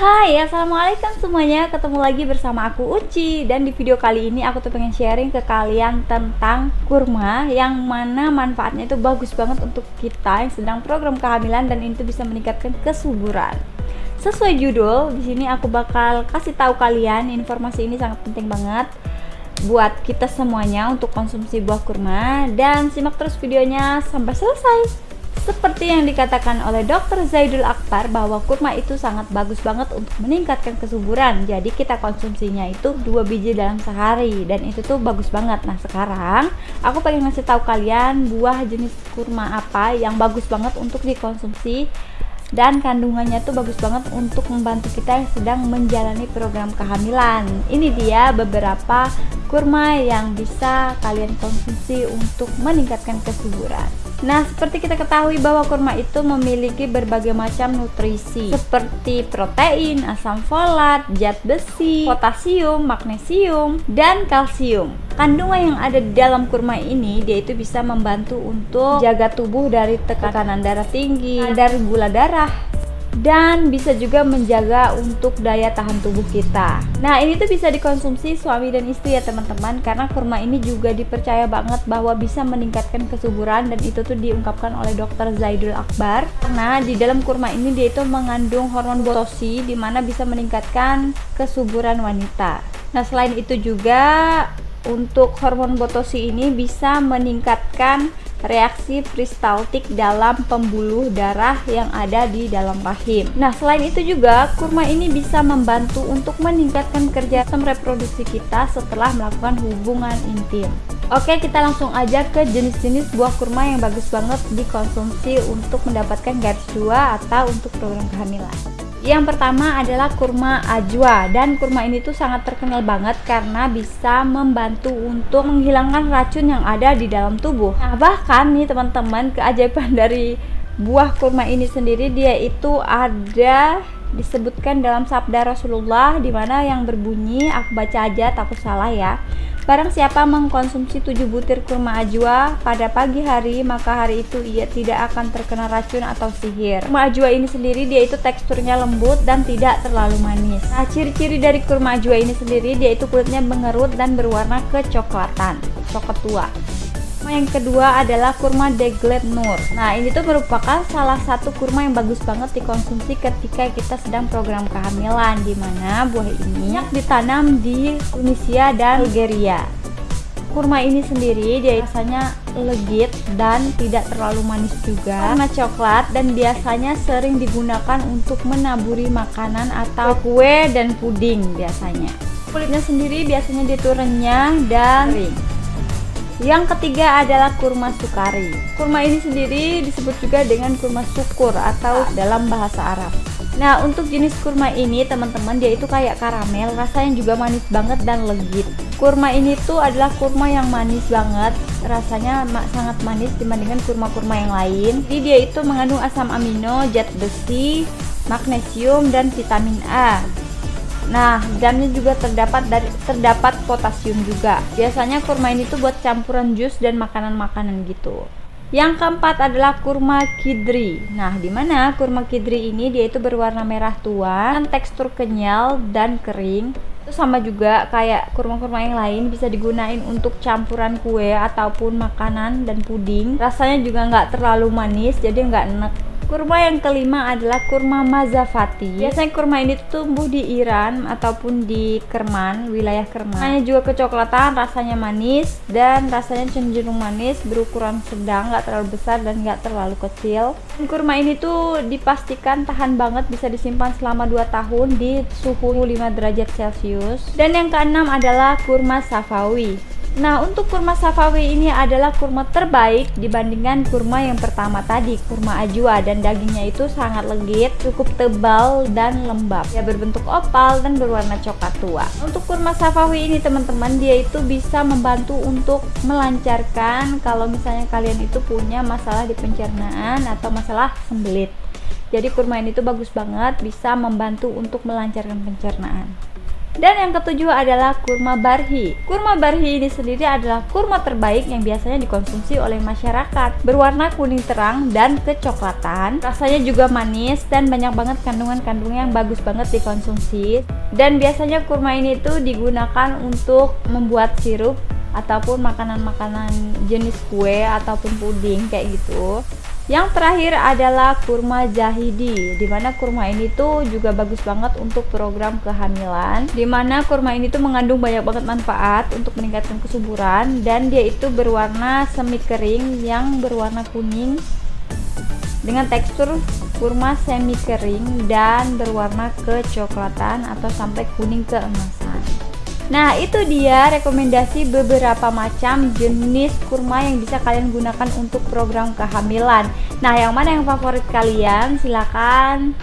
Hai assalamualaikum semuanya. Ketemu lagi bersama aku Uci. Dan di video kali ini aku tuh pengen sharing ke kalian tentang kurma yang mana manfaatnya itu bagus banget untuk kita yang sedang program kehamilan dan itu bisa meningkatkan kesuburan. Sesuai judul di sini aku bakal kasih tahu kalian informasi ini sangat penting banget buat kita semuanya untuk konsumsi buah kurma. Dan simak terus videonya sampai selesai seperti yang dikatakan oleh Dr. Zaidul Akbar bahwa kurma itu sangat bagus banget untuk meningkatkan kesuburan. Jadi kita konsumsinya itu dua biji dalam sehari dan itu tuh bagus banget. Nah sekarang aku pengen ngasih tahu kalian buah jenis kurma apa yang bagus banget untuk dikonsumsi dan kandungannya tuh bagus banget untuk membantu kita yang sedang menjalani program kehamilan. Ini dia beberapa kurma yang bisa kalian konsumsi untuk meningkatkan kesuburan. Nah, seperti kita ketahui bahwa kurma itu memiliki berbagai macam nutrisi seperti protein, asam folat, zat besi, potasium, magnesium, dan kalsium. Kandungan yang ada di dalam kurma ini dia itu bisa membantu untuk jaga tubuh dari tekanan darah tinggi, dari gula darah, dan bisa juga menjaga untuk daya tahan tubuh kita. Nah, ini tuh bisa dikonsumsi suami dan istri ya teman-teman karena kurma ini juga dipercaya banget bahwa bisa meningkatkan kesuburan dan itu tuh diungkapkan oleh dokter Zaidul Akbar. Karena di dalam kurma ini dia itu mengandung hormon botosi di mana bisa meningkatkan kesuburan wanita. Nah, selain itu juga untuk hormon botosi ini bisa meningkatkan reaksi peristaltik dalam pembuluh darah yang ada di dalam rahim. Nah, selain itu juga kurma ini bisa membantu untuk meningkatkan kerja sistem reproduksi kita setelah melakukan hubungan intim. Oke, kita langsung aja ke jenis-jenis buah kurma yang bagus banget dikonsumsi untuk mendapatkan garis dua atau untuk program kehamilan. Yang pertama adalah kurma ajwa dan kurma ini tuh sangat terkenal banget karena bisa membantu untuk menghilangkan racun yang ada di dalam tubuh. Nah, bahkan nih teman-teman keajaiban dari buah kurma ini sendiri dia itu ada disebutkan dalam sabda Rasulullah di mana yang berbunyi aku baca aja takut salah ya Barang siapa mengkonsumsi 7 butir kurma ajwa pada pagi hari, maka hari itu ia tidak akan terkena racun atau sihir. Kurma ajwa ini sendiri dia itu teksturnya lembut dan tidak terlalu manis. Nah, ciri-ciri dari kurma ajwa ini sendiri dia itu kulitnya mengerut dan berwarna kecoklatan, coklat tua. Yang kedua adalah kurma Deglet Nur. Nah, ini tuh merupakan salah satu kurma yang bagus banget dikonsumsi ketika kita sedang program kehamilan di mana buah ini ditanam di Tunisia dan Algeria. Kurma ini sendiri dia rasanya legit dan tidak terlalu manis juga warna coklat dan biasanya sering digunakan untuk menaburi makanan atau kue dan puding biasanya kulitnya sendiri biasanya diturennya dan kering yang ketiga adalah kurma sukari. Kurma ini sendiri disebut juga dengan kurma syukur atau dalam bahasa Arab. Nah, untuk jenis kurma ini teman-teman dia itu kayak karamel, rasanya juga manis banget dan legit. Kurma ini tuh adalah kurma yang manis banget, rasanya sangat manis dibandingkan kurma-kurma yang lain. Jadi dia itu mengandung asam amino, zat besi, magnesium dan vitamin A. Nah, dalamnya juga terdapat dari terdapat potasium juga. Biasanya kurma ini tuh buat campuran jus dan makanan-makanan gitu. Yang keempat adalah kurma kidri. Nah, di mana kurma kidri ini dia itu berwarna merah tua, tekstur kenyal dan kering. Itu sama juga kayak kurma-kurma yang lain bisa digunain untuk campuran kue ataupun makanan dan puding. Rasanya juga nggak terlalu manis, jadi nggak enak Kurma yang kelima adalah kurma mazafati. Biasanya kurma ini tumbuh di Iran ataupun di Kerman, wilayah Kerman. Hanya juga kecoklatan, rasanya manis dan rasanya cenderung manis, berukuran sedang, nggak terlalu besar dan nggak terlalu kecil. Dan kurma ini tuh dipastikan tahan banget, bisa disimpan selama 2 tahun di suhu 5 derajat Celcius. Dan yang keenam adalah kurma safawi. Nah, untuk kurma safawi ini adalah kurma terbaik dibandingkan kurma yang pertama tadi, kurma ajwa dan dagingnya itu sangat legit, cukup tebal dan lembab. Ya berbentuk opal dan berwarna coklat tua. Untuk kurma safawi ini teman-teman, dia itu bisa membantu untuk melancarkan kalau misalnya kalian itu punya masalah di pencernaan atau masalah sembelit. Jadi kurma ini tuh bagus banget bisa membantu untuk melancarkan pencernaan. Dan yang ketujuh adalah kurma barhi. Kurma barhi ini sendiri adalah kurma terbaik yang biasanya dikonsumsi oleh masyarakat. Berwarna kuning terang dan kecoklatan. Rasanya juga manis dan banyak banget kandungan-kandungan yang bagus banget dikonsumsi. Dan biasanya kurma ini tuh digunakan untuk membuat sirup ataupun makanan-makanan jenis kue ataupun puding kayak gitu. Yang terakhir adalah kurma jahidi, di mana kurma ini tuh juga bagus banget untuk program kehamilan. Di mana kurma ini tuh mengandung banyak banget manfaat untuk meningkatkan kesuburan dan dia itu berwarna semi kering yang berwarna kuning dengan tekstur kurma semi kering dan berwarna kecoklatan atau sampai kuning keemasan. Nah itu dia rekomendasi beberapa macam jenis kurma yang bisa kalian gunakan untuk program kehamilan. Nah yang mana yang favorit kalian? Silahkan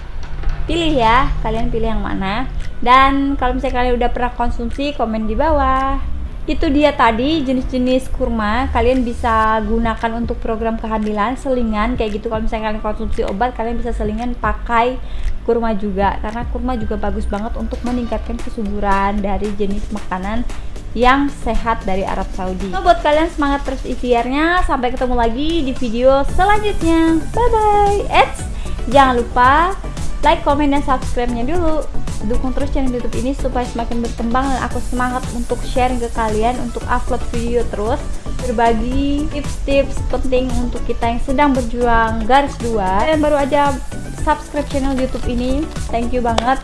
pilih ya. Kalian pilih yang mana. Dan kalau misalnya kalian udah pernah konsumsi komen di bawah itu dia tadi jenis-jenis kurma kalian bisa gunakan untuk program kehamilan selingan kayak gitu kalau misalnya kalian konsumsi obat kalian bisa selingan pakai kurma juga karena kurma juga bagus banget untuk meningkatkan kesuburan dari jenis makanan yang sehat dari Arab Saudi. So, buat kalian semangat terus ikhtiarnya. Sampai ketemu lagi di video selanjutnya. Bye bye. Eits, jangan lupa like, komen, dan subscribe-nya dulu dukung terus channel youtube ini supaya semakin berkembang dan aku semangat untuk sharing ke kalian untuk upload video terus berbagi tips-tips penting untuk kita yang sedang berjuang garis dua. Kalian baru aja subscribe channel youtube ini. Thank you banget.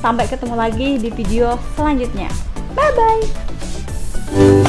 Sampai ketemu lagi di video selanjutnya. Bye bye